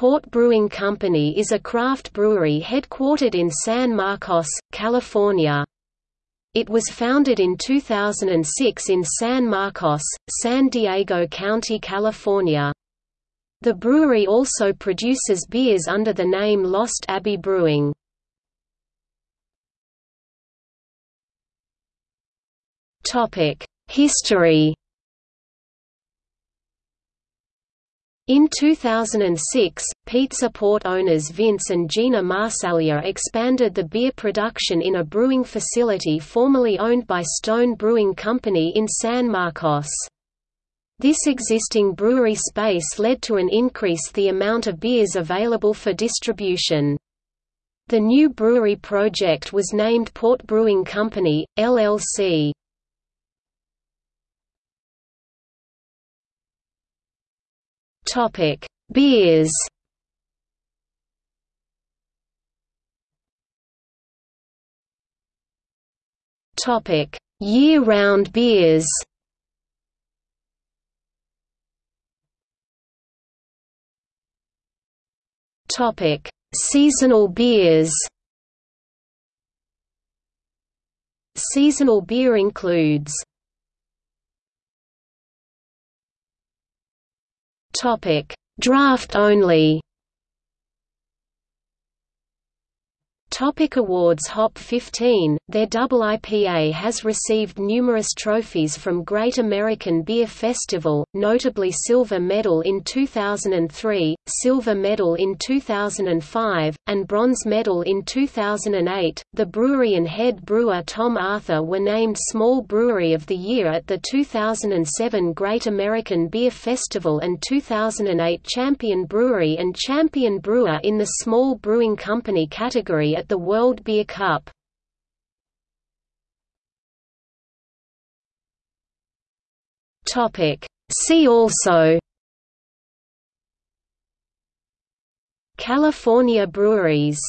Port Brewing Company is a craft brewery headquartered in San Marcos, California. It was founded in 2006 in San Marcos, San Diego County, California. The brewery also produces beers under the name Lost Abbey Brewing. History In 2006, Pizza Port owners Vince and Gina Marsaglia expanded the beer production in a brewing facility formerly owned by Stone Brewing Company in San Marcos. This existing brewery space led to an increase the amount of beers available for distribution. The new brewery project was named Port Brewing Company, LLC. Topic: Beers. Topic: Year-round beers. Topic: Seasonal beers. Seasonal beer includes Topic: Draft only. Topic awards Hop 15, their double IPA has received numerous trophies from Great American Beer Festival, notably Silver Medal in 2003, Silver Medal in 2005, and Bronze Medal in 2008. The brewery and head brewer Tom Arthur were named Small Brewery of the Year at the 2007 Great American Beer Festival and 2008 Champion Brewery and Champion Brewer in the Small Brewing Company category at the World Beer Cup. See also. California breweries